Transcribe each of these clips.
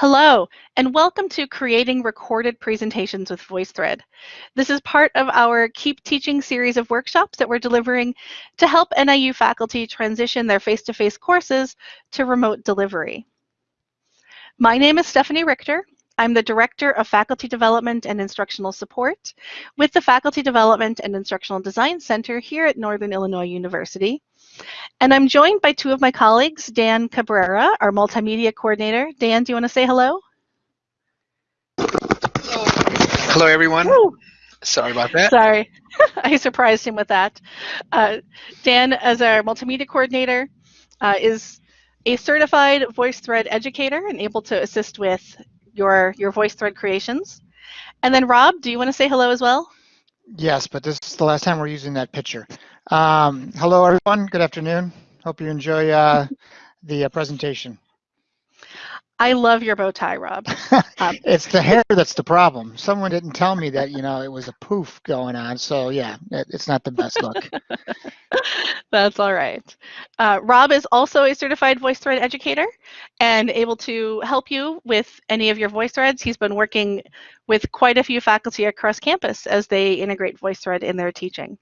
Hello, and welcome to Creating Recorded Presentations with VoiceThread. This is part of our Keep Teaching series of workshops that we're delivering to help NIU faculty transition their face-to-face -face courses to remote delivery. My name is Stephanie Richter. I'm the Director of Faculty Development and Instructional Support with the Faculty Development and Instructional Design Center here at Northern Illinois University. And I'm joined by two of my colleagues, Dan Cabrera, our multimedia coordinator. Dan, do you want to say hello? Hello, everyone. Woo. Sorry about that. Sorry, I surprised him with that. Uh, Dan, as our multimedia coordinator, uh, is a certified VoiceThread educator and able to assist with your, your VoiceThread creations. And then Rob, do you want to say hello as well? Yes, but this is the last time we're using that picture. Um, hello, everyone. Good afternoon. Hope you enjoy uh, the uh, presentation. I love your bow tie, Rob. Um, it's the hair that's the problem. Someone didn't tell me that, you know, it was a poof going on. So yeah, it, it's not the best look. that's all right. Uh, Rob is also a certified VoiceThread educator and able to help you with any of your VoiceThreads. He's been working with quite a few faculty across campus as they integrate VoiceThread in their teaching.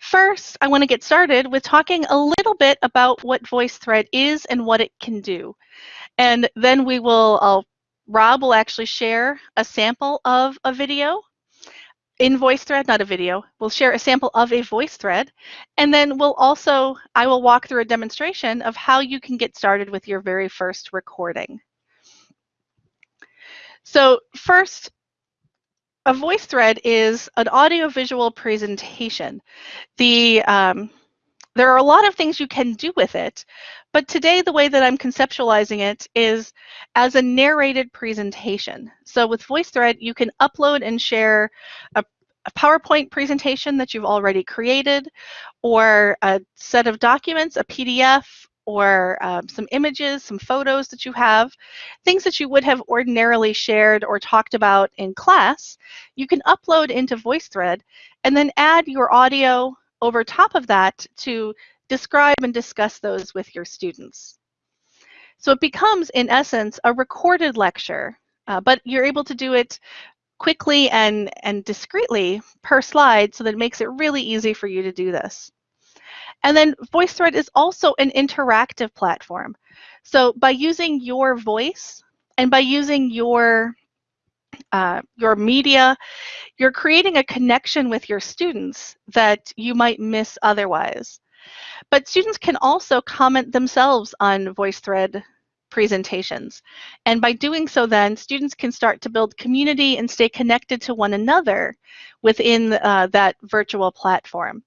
First, I want to get started with talking a little bit about what VoiceThread is and what it can do. And then we will, I'll, Rob will actually share a sample of a video in VoiceThread, not a video. We'll share a sample of a VoiceThread. And then we'll also, I will walk through a demonstration of how you can get started with your very first recording. So first, a VoiceThread is an audiovisual presentation. The um, there are a lot of things you can do with it, but today the way that I'm conceptualizing it is as a narrated presentation. So with VoiceThread, you can upload and share a, a PowerPoint presentation that you've already created, or a set of documents, a PDF, or um, some images, some photos that you have, things that you would have ordinarily shared or talked about in class, you can upload into VoiceThread and then add your audio over top of that to describe and discuss those with your students. So it becomes, in essence, a recorded lecture, uh, but you're able to do it quickly and, and discreetly per slide so that it makes it really easy for you to do this. And then VoiceThread is also an interactive platform. So by using your voice and by using your uh, your media, you're creating a connection with your students that you might miss otherwise. But students can also comment themselves on VoiceThread presentations. And by doing so then, students can start to build community and stay connected to one another within uh, that virtual platform.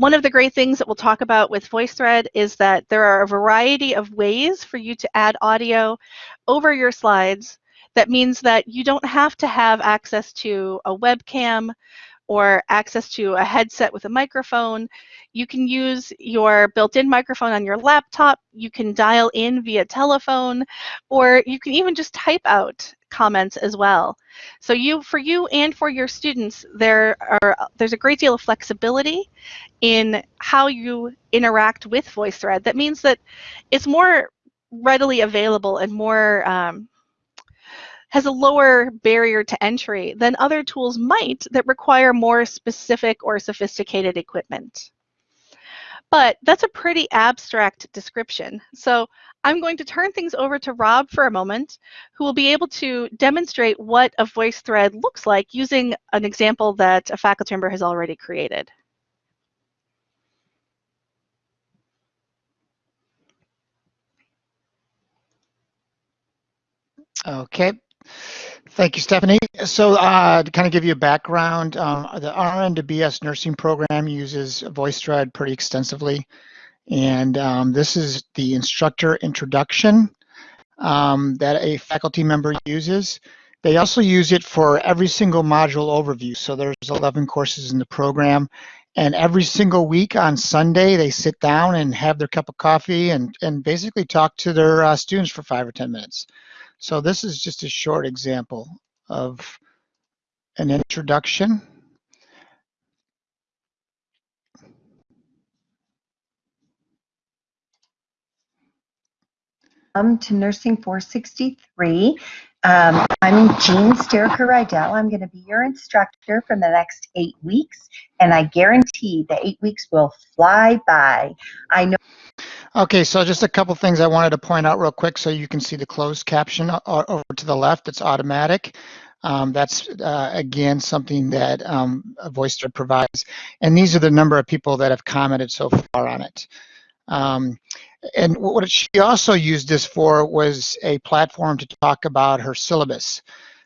One of the great things that we'll talk about with VoiceThread is that there are a variety of ways for you to add audio over your slides. That means that you don't have to have access to a webcam or access to a headset with a microphone. You can use your built-in microphone on your laptop. You can dial in via telephone, or you can even just type out comments as well. So you, for you and for your students, there are there's a great deal of flexibility in how you interact with VoiceThread. That means that it's more readily available and more um, has a lower barrier to entry than other tools might that require more specific or sophisticated equipment. But that's a pretty abstract description. So I'm going to turn things over to Rob for a moment, who will be able to demonstrate what a voice thread looks like using an example that a faculty member has already created. Okay, Thank you, Stephanie. So uh, to kind of give you a background, um, the RN to BS nursing program uses VoiceThread pretty extensively. And um, this is the instructor introduction um, that a faculty member uses. They also use it for every single module overview. So there's 11 courses in the program. And every single week on Sunday, they sit down and have their cup of coffee and, and basically talk to their uh, students for five or 10 minutes. So this is just a short example of an introduction. Welcome to Nursing 463. Um, I'm Jean Steriker Rydell. I'm going to be your instructor for the next eight weeks, and I guarantee the eight weeks will fly by. I know. Okay, so just a couple things I wanted to point out real quick so you can see the closed caption over to the left. It's automatic. Um, that's, uh, again, something that um, VoiceThread provides. And these are the number of people that have commented so far on it. Um, and what she also used this for was a platform to talk about her syllabus.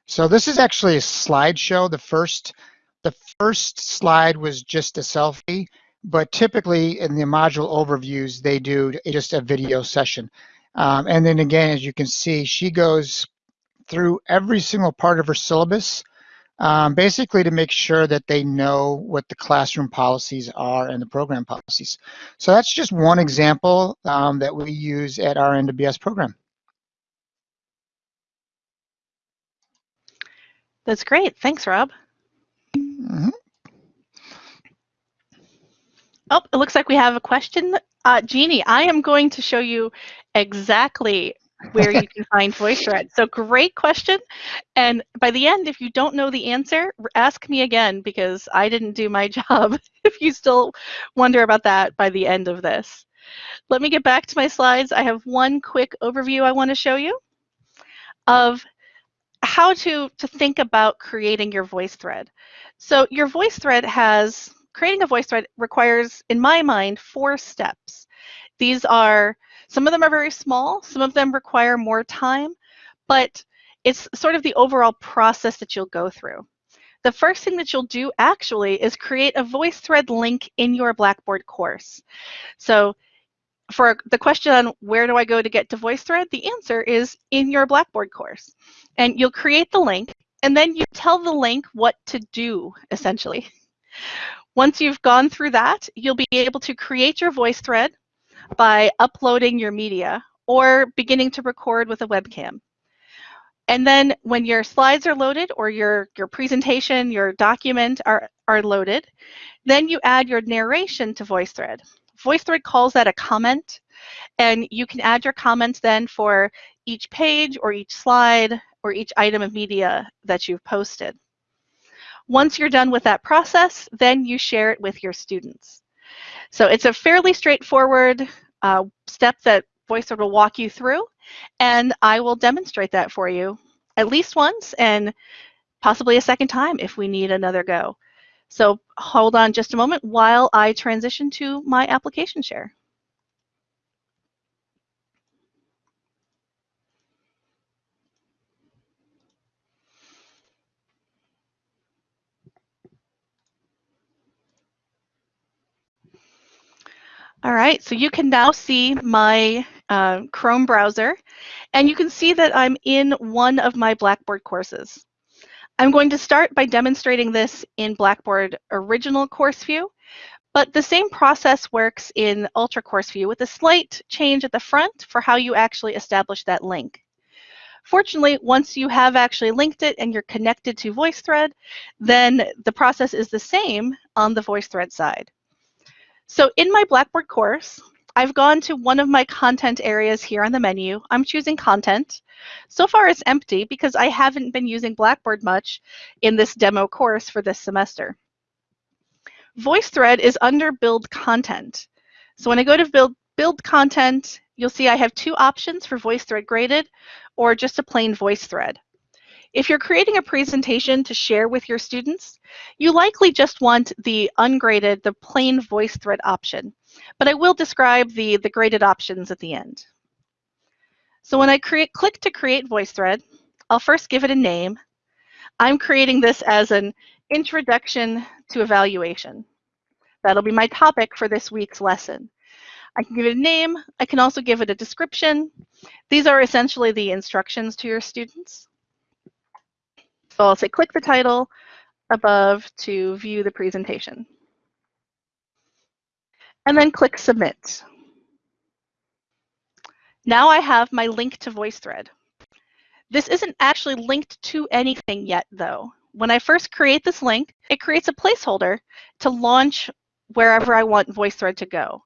So this is actually a slideshow. The first, the first slide was just a selfie, but typically in the module overviews, they do just a video session. Um, and then again, as you can see, she goes through every single part of her syllabus um, basically to make sure that they know what the classroom policies are and the program policies. So that's just one example um, that we use at our NWS program. That's great. Thanks, Rob. Oh, it looks like we have a question. Uh, Jeannie, I am going to show you exactly where you can find VoiceThread. So great question. And by the end, if you don't know the answer, ask me again because I didn't do my job if you still wonder about that by the end of this. Let me get back to my slides. I have one quick overview I want to show you of how to, to think about creating your VoiceThread. So your VoiceThread has, creating a VoiceThread requires, in my mind, four steps. These are some of them are very small, some of them require more time, but it's sort of the overall process that you'll go through. The first thing that you'll do actually is create a VoiceThread link in your Blackboard course. So for the question on where do I go to get to VoiceThread, the answer is in your Blackboard course. And you'll create the link, and then you tell the link what to do, essentially. Once you've gone through that, you'll be able to create your VoiceThread by uploading your media or beginning to record with a webcam. And then when your slides are loaded or your, your presentation, your document are, are loaded, then you add your narration to VoiceThread. VoiceThread calls that a comment, and you can add your comments then for each page or each slide or each item of media that you've posted. Once you're done with that process, then you share it with your students. So it's a fairly straightforward uh, step that VoiceOver will walk you through, and I will demonstrate that for you at least once and possibly a second time if we need another go. So hold on just a moment while I transition to my application share. All right, so you can now see my uh, Chrome browser, and you can see that I'm in one of my Blackboard courses. I'm going to start by demonstrating this in Blackboard Original Course View, but the same process works in Ultra Course View with a slight change at the front for how you actually establish that link. Fortunately, once you have actually linked it and you're connected to VoiceThread, then the process is the same on the VoiceThread side. So in my Blackboard course, I've gone to one of my content areas here on the menu. I'm choosing content. So far it's empty because I haven't been using Blackboard much in this demo course for this semester. VoiceThread is under build content. So when I go to build, build content, you'll see I have two options for VoiceThread graded or just a plain VoiceThread. If you're creating a presentation to share with your students, you likely just want the ungraded, the plain VoiceThread option. But I will describe the, the graded options at the end. So when I create, click to create VoiceThread, I'll first give it a name. I'm creating this as an introduction to evaluation. That'll be my topic for this week's lesson. I can give it a name. I can also give it a description. These are essentially the instructions to your students. So I'll say click the title above to view the presentation. And then click submit. Now I have my link to VoiceThread. This isn't actually linked to anything yet though. When I first create this link, it creates a placeholder to launch wherever I want VoiceThread to go.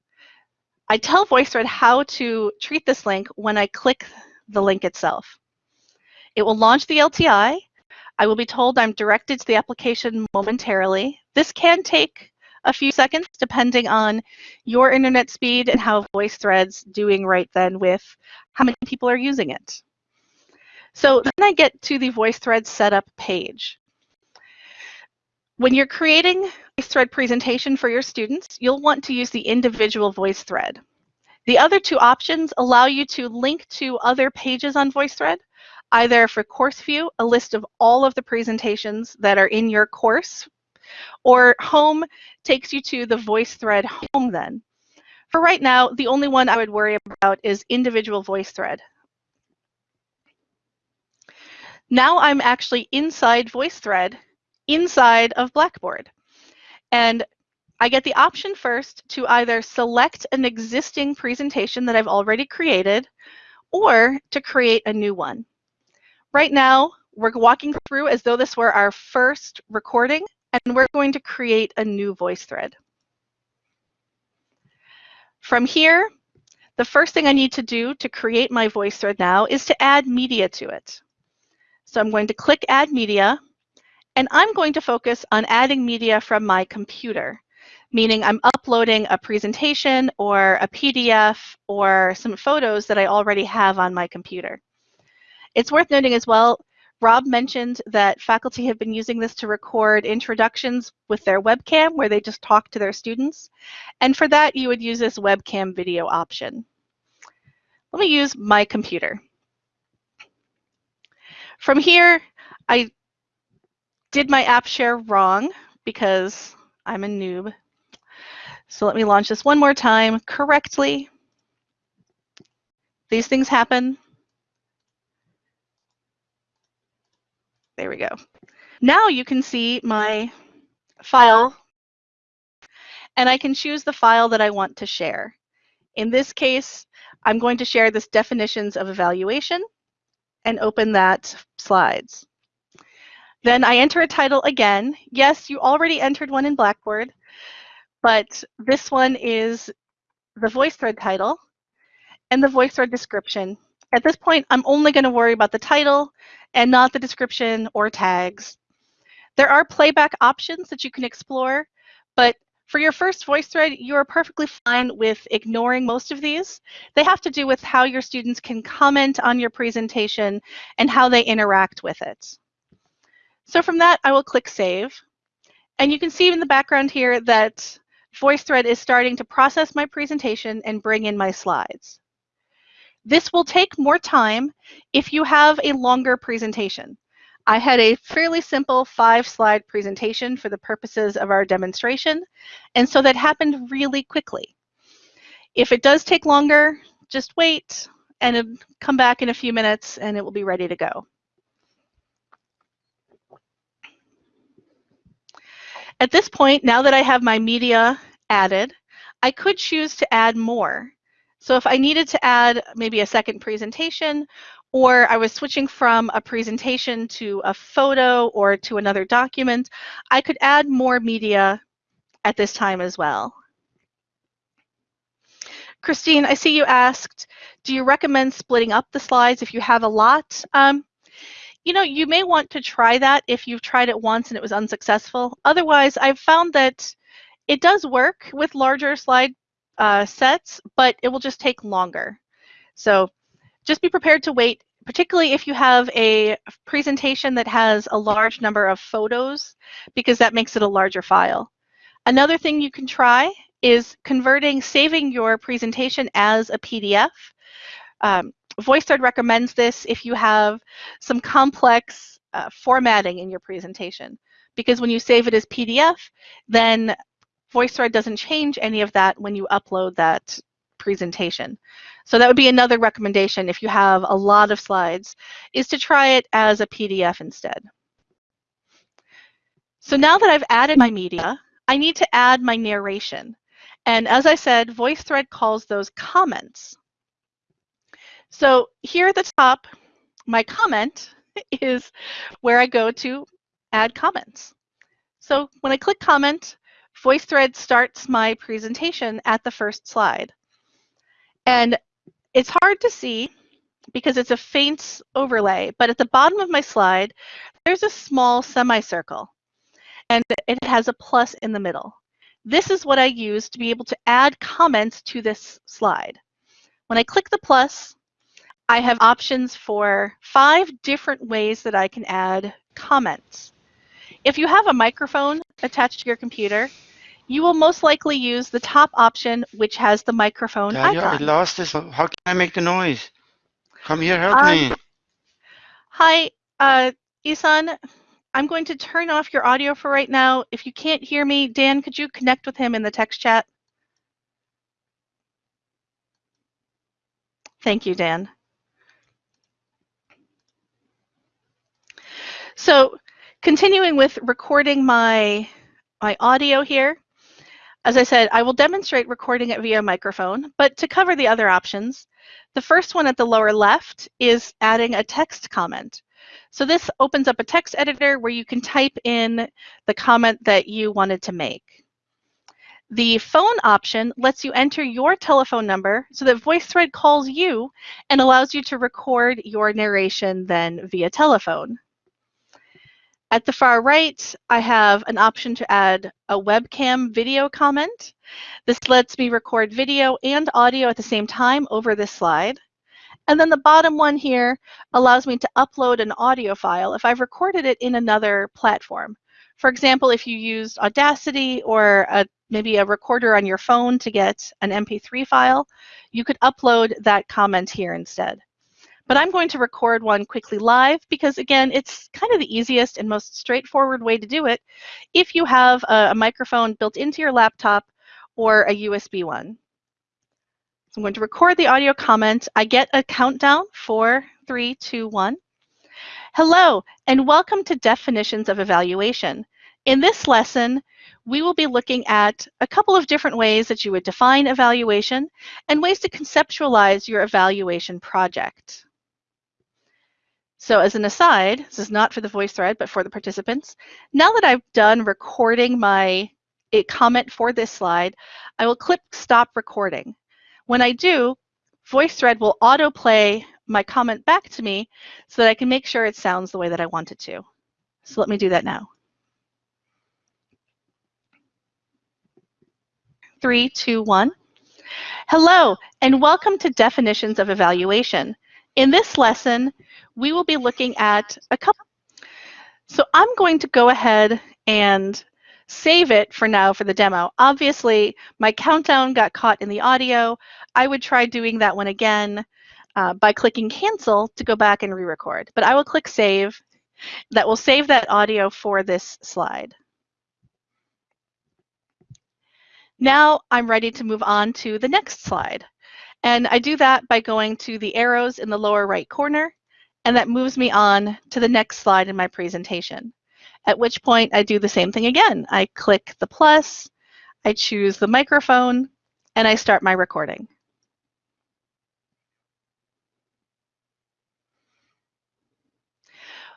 I tell VoiceThread how to treat this link when I click the link itself. It will launch the LTI. I will be told I'm directed to the application momentarily. This can take a few seconds depending on your internet speed and how VoiceThread's doing right then with how many people are using it. So then I get to the VoiceThread setup page. When you're creating a thread presentation for your students, you'll want to use the individual VoiceThread. The other two options allow you to link to other pages on VoiceThread, either for Course View, a list of all of the presentations that are in your course, or Home takes you to the VoiceThread Home then. For right now, the only one I would worry about is individual VoiceThread. Now I'm actually inside VoiceThread inside of Blackboard. And I get the option first to either select an existing presentation that I've already created or to create a new one. Right now, we're walking through as though this were our first recording, and we're going to create a new voice thread. From here, the first thing I need to do to create my voice thread now is to add media to it. So I'm going to click Add Media, and I'm going to focus on adding media from my computer, meaning I'm uploading a presentation or a PDF or some photos that I already have on my computer. It's worth noting as well, Rob mentioned that faculty have been using this to record introductions with their webcam where they just talk to their students. And for that, you would use this webcam video option. Let me use my computer. From here, I did my app share wrong because I'm a noob. So let me launch this one more time correctly. These things happen. There we go. Now you can see my file and I can choose the file that I want to share. In this case, I'm going to share this definitions of evaluation and open that slides. Then I enter a title again. Yes, you already entered one in Blackboard, but this one is the VoiceThread title and the VoiceThread description. At this point, I'm only going to worry about the title and not the description or tags. There are playback options that you can explore, but for your first VoiceThread, you are perfectly fine with ignoring most of these. They have to do with how your students can comment on your presentation and how they interact with it. So from that, I will click Save. And you can see in the background here that VoiceThread is starting to process my presentation and bring in my slides. This will take more time if you have a longer presentation. I had a fairly simple five slide presentation for the purposes of our demonstration, and so that happened really quickly. If it does take longer, just wait and come back in a few minutes and it will be ready to go. At this point, now that I have my media added, I could choose to add more. So if I needed to add maybe a second presentation, or I was switching from a presentation to a photo or to another document, I could add more media at this time as well. Christine, I see you asked, do you recommend splitting up the slides if you have a lot? Um, you know, you may want to try that if you've tried it once and it was unsuccessful. Otherwise, I've found that it does work with larger slide uh, sets, but it will just take longer. So just be prepared to wait, particularly if you have a presentation that has a large number of photos, because that makes it a larger file. Another thing you can try is converting, saving your presentation as a PDF. Um, VoiceThread recommends this if you have some complex uh, formatting in your presentation. Because when you save it as PDF, then VoiceThread doesn't change any of that when you upload that presentation. So that would be another recommendation if you have a lot of slides, is to try it as a PDF instead. So now that I've added my media, I need to add my narration. And as I said, VoiceThread calls those comments. So here at the top, my comment is where I go to add comments. So when I click comment, VoiceThread starts my presentation at the first slide. And it's hard to see because it's a faint overlay, but at the bottom of my slide, there's a small semicircle and it has a plus in the middle. This is what I use to be able to add comments to this slide. When I click the plus, I have options for five different ways that I can add comments. If you have a microphone attached to your computer, you will most likely use the top option, which has the microphone Dahlia, I lost this. How can I make the noise? Come here, help Um, me. Hi, uh, Isan. I'm going to turn off your audio for right now. If you can't hear me, Dan, could you connect with him in the text chat? Thank you, Dan. So continuing with recording my, my audio here, as I said, I will demonstrate recording it via microphone, but to cover the other options, the first one at the lower left is adding a text comment. So this opens up a text editor where you can type in the comment that you wanted to make. The phone option lets you enter your telephone number so that VoiceThread calls you and allows you to record your narration then via telephone. At the far right, I have an option to add a webcam video comment. This lets me record video and audio at the same time over this slide. And then the bottom one here allows me to upload an audio file if I've recorded it in another platform. For example, if you used Audacity or a, maybe a recorder on your phone to get an MP3 file, you could upload that comment here instead. But I'm going to record one quickly live because, again, it's kind of the easiest and most straightforward way to do it if you have a, a microphone built into your laptop or a USB one. So I'm going to record the audio comment. I get a countdown, four, three, two, one. Hello, and welcome to Definitions of Evaluation. In this lesson, we will be looking at a couple of different ways that you would define evaluation and ways to conceptualize your evaluation project. So as an aside, this is not for the voice thread, but for the participants. Now that I've done recording my comment for this slide, I will click stop recording. When I do, VoiceThread will autoplay my comment back to me so that I can make sure it sounds the way that I want it to. So let me do that now. Three, two, one. Hello, and welcome to Definitions of Evaluation. In this lesson, we will be looking at a couple. So I'm going to go ahead and save it for now for the demo. Obviously, my countdown got caught in the audio. I would try doing that one again uh, by clicking cancel to go back and re-record. But I will click save. That will save that audio for this slide. Now I'm ready to move on to the next slide. And I do that by going to the arrows in the lower right corner, and that moves me on to the next slide in my presentation. At which point I do the same thing again. I click the plus, I choose the microphone, and I start my recording.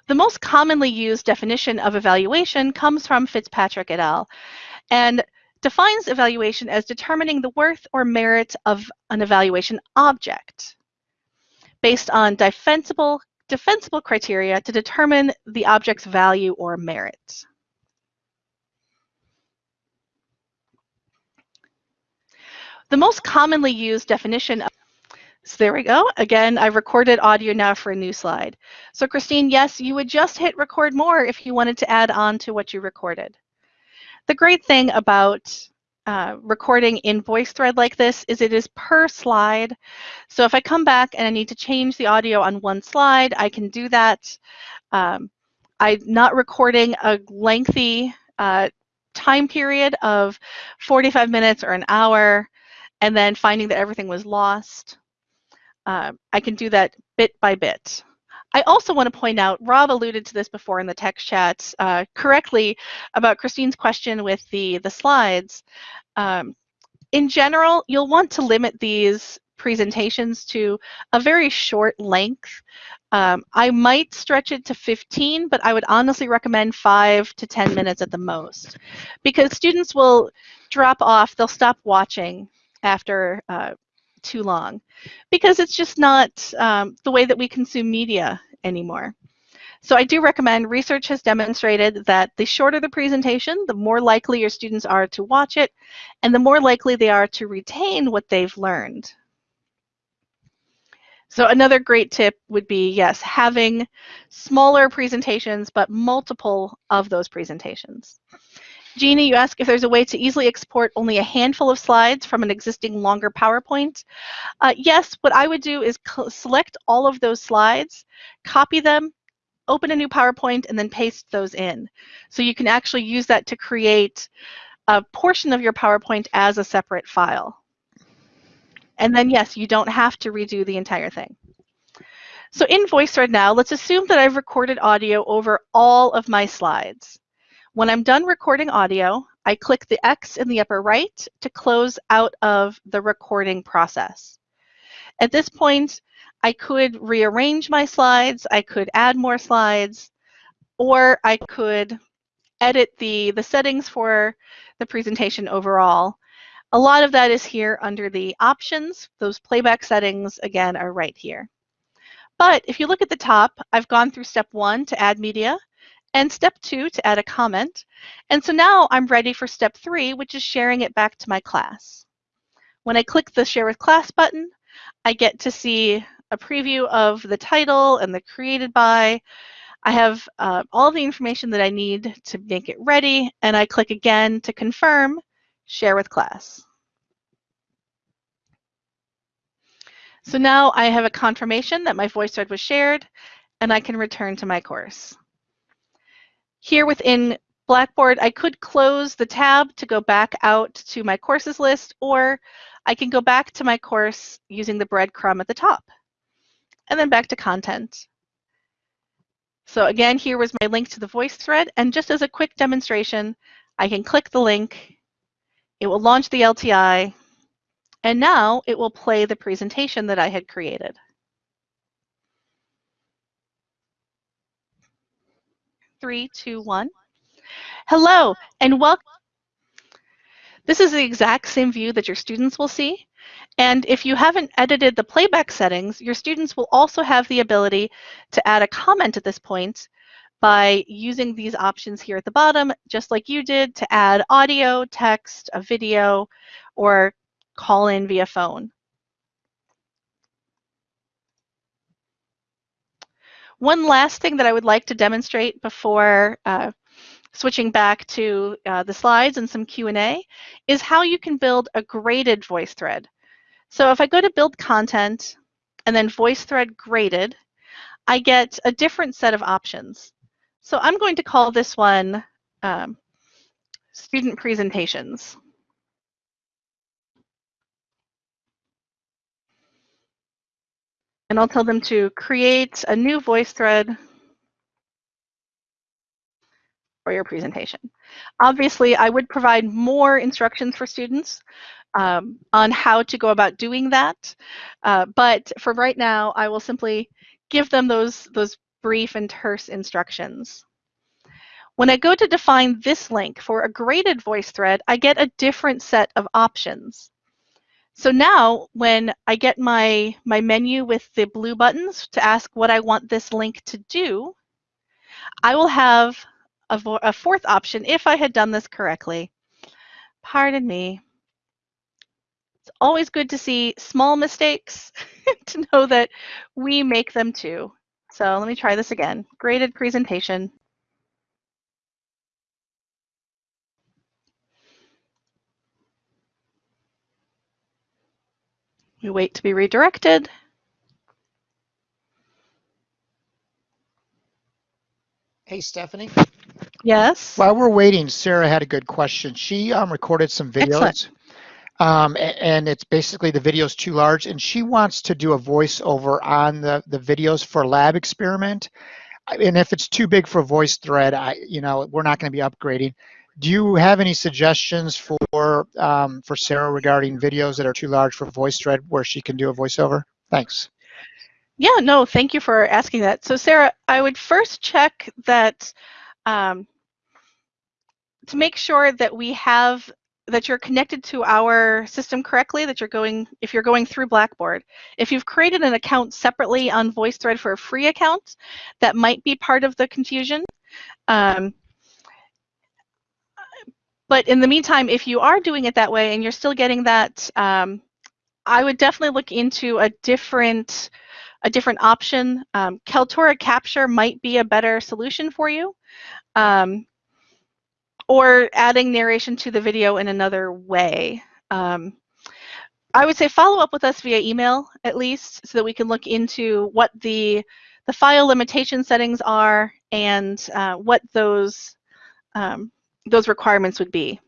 The most commonly used definition of evaluation comes from Fitzpatrick et al. and defines evaluation as determining the worth or merit of an evaluation object based on defensible, defensible criteria to determine the object's value or merit. The most commonly used definition of so there we go. Again, I've recorded audio now for a new slide. So Christine, yes, you would just hit record more if you wanted to add on to what you recorded. The great thing about uh, recording in VoiceThread like this is it is per slide. So if I come back and I need to change the audio on one slide, I can do that. Um, I'm not recording a lengthy uh, time period of 45 minutes or an hour and then finding that everything was lost. Uh, I can do that bit by bit. I also want to point out, Rob alluded to this before in the text chat uh, correctly about Christine's question with the, the slides. Um, in general, you'll want to limit these presentations to a very short length. Um, I might stretch it to 15, but I would honestly recommend five to 10 minutes at the most because students will drop off, they'll stop watching after uh, too long because it's just not um, the way that we consume media anymore. So I do recommend, research has demonstrated that the shorter the presentation, the more likely your students are to watch it, and the more likely they are to retain what they've learned. So another great tip would be, yes, having smaller presentations, but multiple of those presentations. Jeannie, you ask if there's a way to easily export only a handful of slides from an existing longer PowerPoint. Uh, yes, what I would do is select all of those slides, copy them, open a new PowerPoint, and then paste those in. So you can actually use that to create a portion of your PowerPoint as a separate file. And then yes, you don't have to redo the entire thing. So in VoiceThread now, let's assume that I've recorded audio over all of my slides. When I'm done recording audio, I click the X in the upper right to close out of the recording process. At this point, I could rearrange my slides, I could add more slides, or I could edit the, the settings for the presentation overall. A lot of that is here under the options. Those playback settings, again, are right here. But if you look at the top, I've gone through step one to add media, and step two to add a comment. And so now I'm ready for step three, which is sharing it back to my class. When I click the share with class button, I get to see a preview of the title and the created by. I have uh, all the information that I need to make it ready, and I click again to confirm, share with class. So now I have a confirmation that my VoiceThread was shared, and I can return to my course. Here within Blackboard, I could close the tab to go back out to my courses list, or I can go back to my course using the breadcrumb at the top, and then back to content. So again, here was my link to the VoiceThread, and just as a quick demonstration, I can click the link, it will launch the LTI, and now it will play the presentation that I had created. Three, two, one. Hello, and welcome. This is the exact same view that your students will see. And if you haven't edited the playback settings, your students will also have the ability to add a comment at this point by using these options here at the bottom, just like you did to add audio, text, a video, or call in via phone. One last thing that I would like to demonstrate before uh, switching back to uh, the slides and some Q&A is how you can build a graded VoiceThread. So if I go to build content and then VoiceThread graded, I get a different set of options. So I'm going to call this one um, student presentations. And I'll tell them to create a new VoiceThread for your presentation. Obviously, I would provide more instructions for students um, on how to go about doing that. Uh, but for right now, I will simply give them those, those brief and terse instructions. When I go to define this link for a graded VoiceThread, I get a different set of options. So now when I get my, my menu with the blue buttons to ask what I want this link to do, I will have a, a fourth option if I had done this correctly. Pardon me. It's always good to see small mistakes to know that we make them too. So let me try this again. Graded presentation. We wait to be redirected. Hey, Stephanie. Yes. While we're waiting, Sarah had a good question. She um, recorded some videos. Um, and it's basically the video's too large, and she wants to do a voiceover on the, the videos for lab experiment. And if it's too big for VoiceThread, I, you know, we're not going to be upgrading. Do you have any suggestions for um, for Sarah regarding videos that are too large for VoiceThread where she can do a voiceover? Thanks. Yeah, no, thank you for asking that. So Sarah, I would first check that um, to make sure that we have that you're connected to our system correctly, that you're going, if you're going through Blackboard. If you've created an account separately on VoiceThread for a free account, that might be part of the confusion. Um, but in the meantime, if you are doing it that way and you're still getting that, um, I would definitely look into a different a different option. Um, Kaltura Capture might be a better solution for you. Um, or adding narration to the video in another way. Um, I would say follow up with us via email at least so that we can look into what the, the file limitation settings are and uh, what those, um, those requirements would be.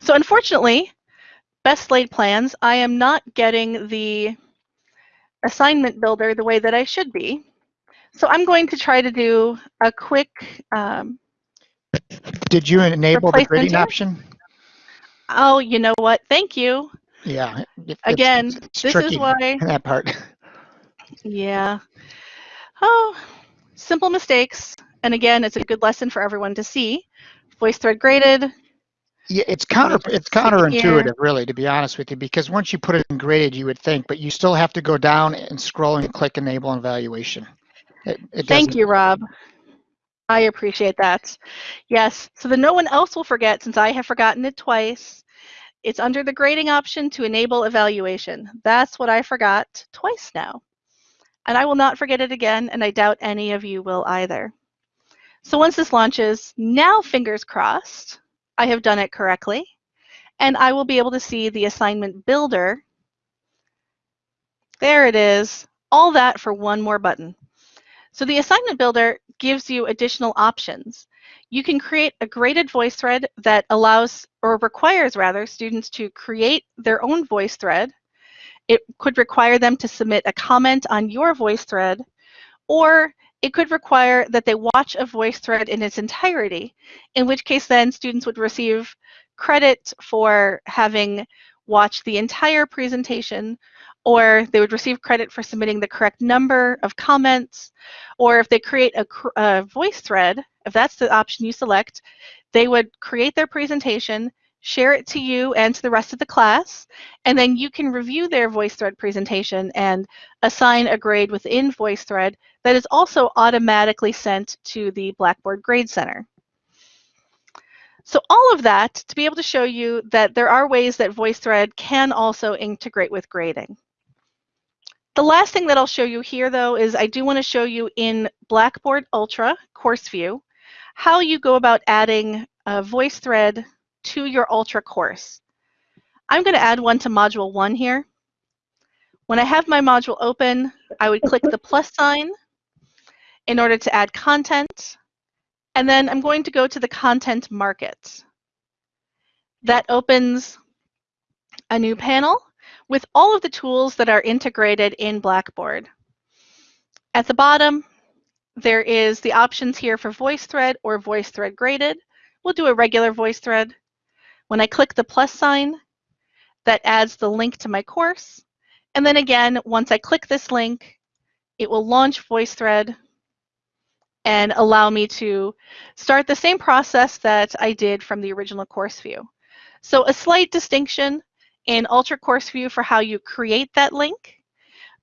So unfortunately, best laid plans, I am not getting the assignment builder the way that I should be. So I'm going to try to do a quick um, Did you enable the grading here? option? Oh, you know what? Thank you. Yeah. it- it's- Again, it's this is why, that part. yeah. Oh, simple mistakes. And again, it's a good lesson for everyone to see. VoiceThread graded. Yeah, it's counter it's counterintuitive, really, to be honest with you, because once you put it in graded, you would think, but you still have to go down and scroll and click enable and evaluation. It, it Thank you, Rob. I appreciate that. Yes, so that no one else will forget since I have forgotten it twice. It's under the grading option to enable evaluation. That's what I forgot twice now. And I will not forget it again, and I doubt any of you will either. So once this launches, now fingers crossed, I have done it correctly, and I will be able to see the assignment builder. There it is, all that for one more button. So the assignment builder gives you additional options. You can create a graded voice thread that allows or requires rather students to create their own voice thread. It could require them to submit a comment on your voice thread, or it could require that they watch a voice thread in its entirety, in which case then students would receive credit for having watched the entire presentation, or they would receive credit for submitting the correct number of comments, or if they create a, a voice thread, if that's the option you select, they would create their presentation, share it to you and to the rest of the class, and then you can review their VoiceThread presentation and assign a grade within VoiceThread that is also automatically sent to the Blackboard Grade Center. So all of that to be able to show you that there are ways that VoiceThread can also integrate with grading. The last thing that I'll show you here though is I do want to show you in Blackboard Ultra Course View how you go about adding a VoiceThread to your Ultra course. I'm going to add one to Module 1 here. When I have my module open, I would click the plus sign in order to add content, and then I'm going to go to the Content Market. That opens a new panel with all of the tools that are integrated in Blackboard. At the bottom, there is the options here for VoiceThread or VoiceThread graded. We'll do a regular VoiceThread. When I click the plus sign, that adds the link to my course. And then again, once I click this link, it will launch VoiceThread and allow me to start the same process that I did from the original course view. So a slight distinction in Ultra Course View for how you create that link,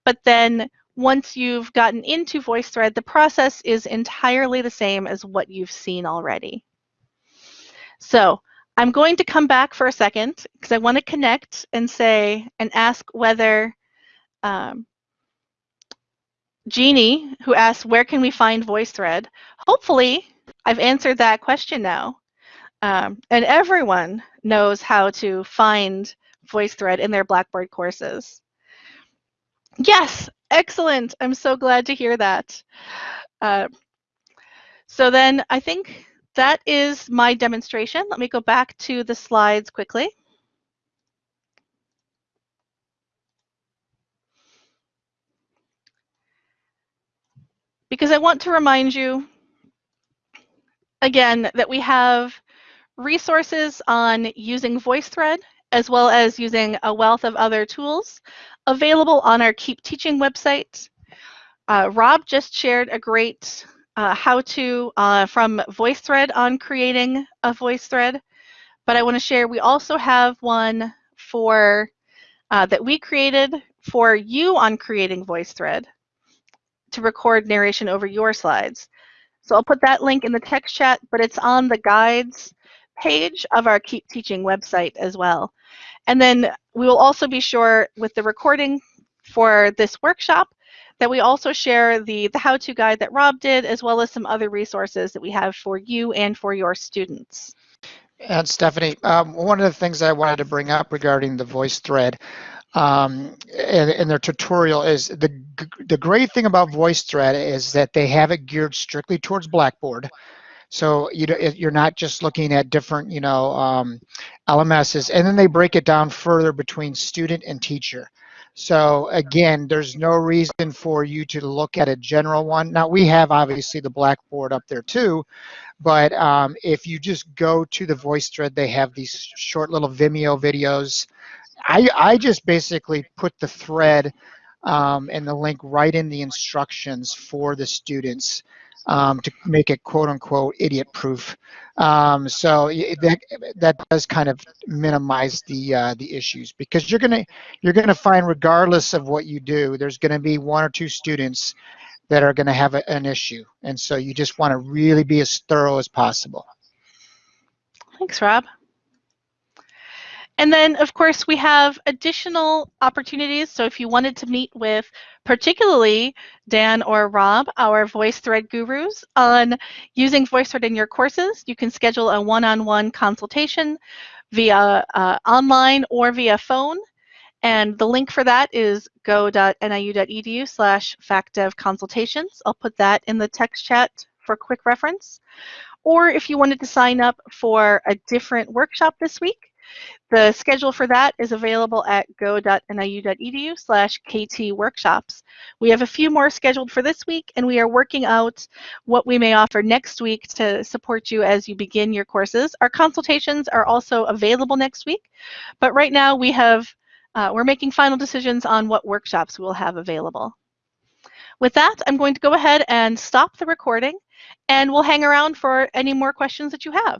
but then once you've gotten into VoiceThread, the process is entirely the same as what you've seen already. So I'm going to come back for a second because I want to connect and say and ask whether um, Jeannie, who asked where can we find VoiceThread, hopefully I've answered that question now. Um, and everyone knows how to find VoiceThread in their Blackboard courses. Yes, excellent. I'm so glad to hear that. Uh, so then I think that is my demonstration. Let me go back to the slides quickly. Because I want to remind you again that we have resources on using VoiceThread as well as using a wealth of other tools available on our Keep Teaching website. Uh, Rob just shared a great uh, how-to uh, from VoiceThread on creating a VoiceThread. but I want to share we also have one for uh, that we created for you on creating VoiceThread to record narration over your slides. So I'll put that link in the text chat, but it's on the guides page of our Keep Teaching website as well. And then we will also be sure with the recording for this workshop that we also share the, the how-to guide that Rob did, as well as some other resources that we have for you and for your students. And Stephanie, um, one of the things I wanted to bring up regarding the VoiceThread um, in, in, their tutorial is the, the great thing about VoiceThread is that they have it geared strictly towards Blackboard. So you you're not just looking at different, you know, um, LMSs, and then they break it down further between student and teacher. So again, there's no reason for you to look at a general one. Now we have obviously the Blackboard up there too, but um, if you just go to the VoiceThread, they have these short little Vimeo videos I, I just basically put the thread um, and the link right in the instructions for the students um, to make it quote unquote idiot proof. Um, so that that does kind of minimize the uh, the issues because you're gonna you're gonna find regardless of what you do, there's gonna be one or two students that are gonna have a, an issue, and so you just want to really be as thorough as possible. Thanks, Rob. And then, of course, we have additional opportunities. So if you wanted to meet with particularly Dan or Rob, our VoiceThread gurus, on using VoiceThread in your courses, you can schedule a one-on-one -on -one consultation via uh, online or via phone. And the link for that is go.niu.edu slash facdevconsultations. I'll put that in the text chat for quick reference. Or if you wanted to sign up for a different workshop this week, the schedule for that is available at go.niu.edu slash KT workshops. We have a few more scheduled for this week, and we are working out what we may offer next week to support you as you begin your courses. Our consultations are also available next week, but right now we have, uh, we're making final decisions on what workshops we'll have available. With that, I'm going to go ahead and stop the recording, and we'll hang around for any more questions that you have.